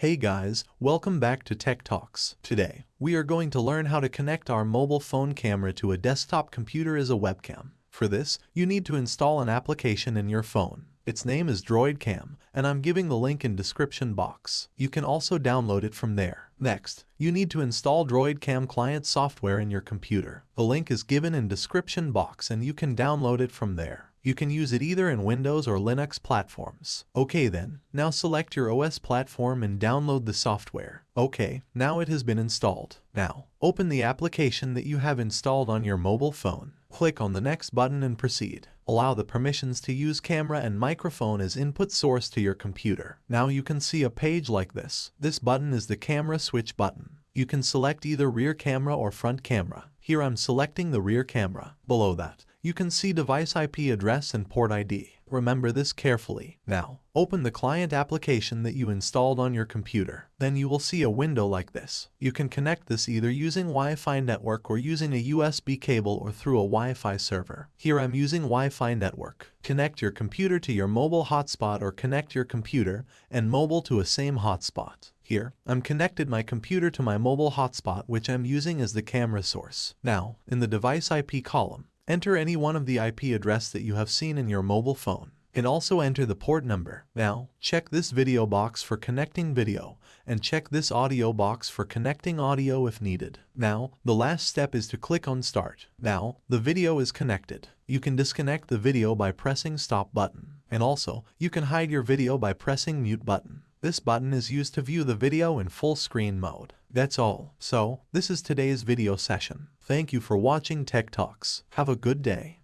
Hey guys, welcome back to Tech Talks. Today, we are going to learn how to connect our mobile phone camera to a desktop computer as a webcam. For this, you need to install an application in your phone. Its name is DroidCam, and I'm giving the link in description box. You can also download it from there. Next, you need to install DroidCam client software in your computer. The link is given in description box and you can download it from there. You can use it either in Windows or Linux platforms. Okay then, now select your OS platform and download the software. Okay, now it has been installed. Now, open the application that you have installed on your mobile phone. Click on the next button and proceed. Allow the permissions to use camera and microphone as input source to your computer. Now you can see a page like this. This button is the camera switch button. You can select either rear camera or front camera. Here I'm selecting the rear camera. Below that, you can see device IP address and port ID. Remember this carefully. Now, open the client application that you installed on your computer. Then you will see a window like this. You can connect this either using Wi-Fi network or using a USB cable or through a Wi-Fi server. Here I'm using Wi-Fi network. Connect your computer to your mobile hotspot or connect your computer and mobile to a same hotspot. Here, I'm connected my computer to my mobile hotspot which I'm using as the camera source. Now, in the device IP column, Enter any one of the IP address that you have seen in your mobile phone and also enter the port number. Now, check this video box for connecting video and check this audio box for connecting audio if needed. Now, the last step is to click on start. Now, the video is connected. You can disconnect the video by pressing stop button. And also, you can hide your video by pressing mute button. This button is used to view the video in full screen mode. That's all. So, this is today's video session. Thank you for watching Tech Talks. Have a good day.